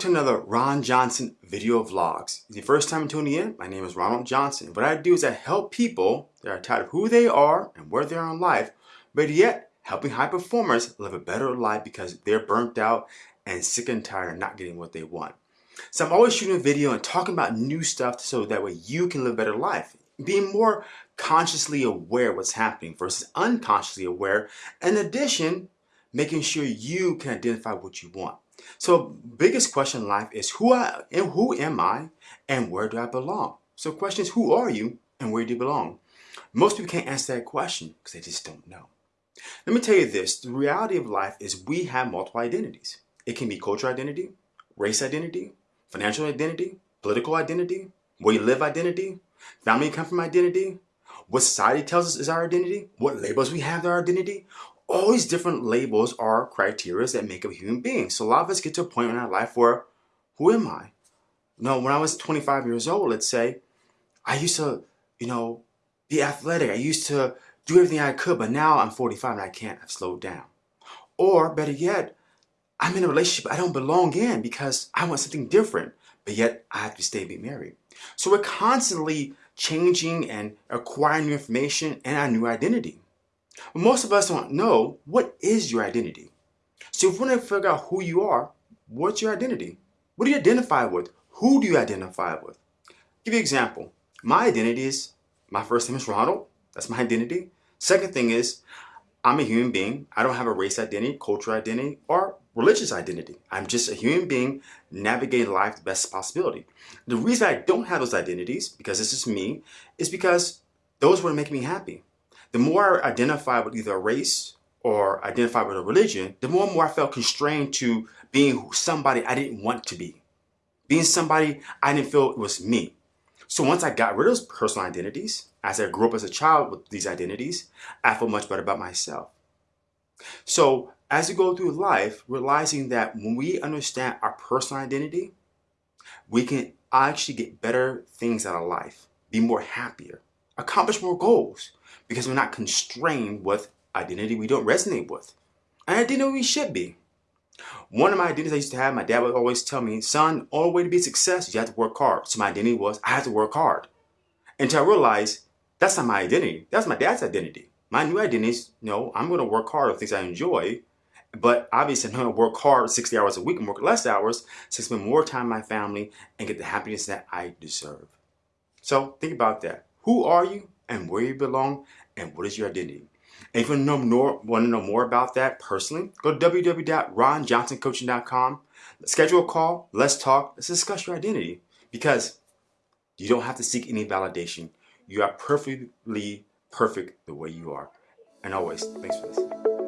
to another Ron Johnson video vlogs. If the first time tuning in, my name is Ronald Johnson. What I do is I help people that are tired of who they are and where they are in life, but yet helping high performers live a better life because they're burnt out and sick and tired of not getting what they want. So I'm always shooting a video and talking about new stuff so that way you can live a better life. Being more consciously aware what's happening versus unconsciously aware. In addition, making sure you can identify what you want. So biggest question in life is who I and who am I and where do I belong? So question is who are you and where do you belong? Most people can't answer that question because they just don't know. Let me tell you this, the reality of life is we have multiple identities. It can be cultural identity, race identity, financial identity, political identity, where you live identity, family come from identity, what society tells us is our identity, what labels we have to our identity, all these different labels are criteria that make up a human being. So a lot of us get to a point in our life where, who am I? You know, when I was 25 years old, let's say, I used to, you know, be athletic. I used to do everything I could, but now I'm 45 and I can't. I've slowed down. Or better yet, I'm in a relationship I don't belong in because I want something different, but yet I have to stay and be married. So we're constantly changing and acquiring new information and our new identity. But most of us don't know what is your identity. So if we want to figure out who you are, what's your identity? What do you identify with? Who do you identify with? I'll give you an example. My identity is, my first name is Ronald. That's my identity. Second thing is, I'm a human being. I don't have a race identity, cultural identity, or religious identity. I'm just a human being navigating life the best possibility. The reason I don't have those identities, because this is me, is because those would make me happy the more I identified with either a race or identified with a religion, the more and more I felt constrained to being somebody I didn't want to be. Being somebody I didn't feel was me. So once I got rid of those personal identities, as I grew up as a child with these identities, I felt much better about myself. So as you go through life, realizing that when we understand our personal identity, we can actually get better things out of life, be more happier, accomplish more goals, because we're not constrained with identity we don't resonate with. And identity we should be. One of my identities I used to have, my dad would always tell me, son, only way to be a success you have to work hard. So my identity was, I have to work hard. Until I realized, that's not my identity. That's my dad's identity. My new identity is, no, I'm going to work hard on things I enjoy. But obviously, I'm going to work hard 60 hours a week and work less hours to spend more time with my family and get the happiness that I deserve. So think about that. Who are you and where you belong and what is your identity. And if you know more, want to know more about that personally, go to www.ronjohnsoncoaching.com. Schedule a call. Let's talk. Let's discuss your identity because you don't have to seek any validation. You are perfectly perfect the way you are. And always, thanks for listening.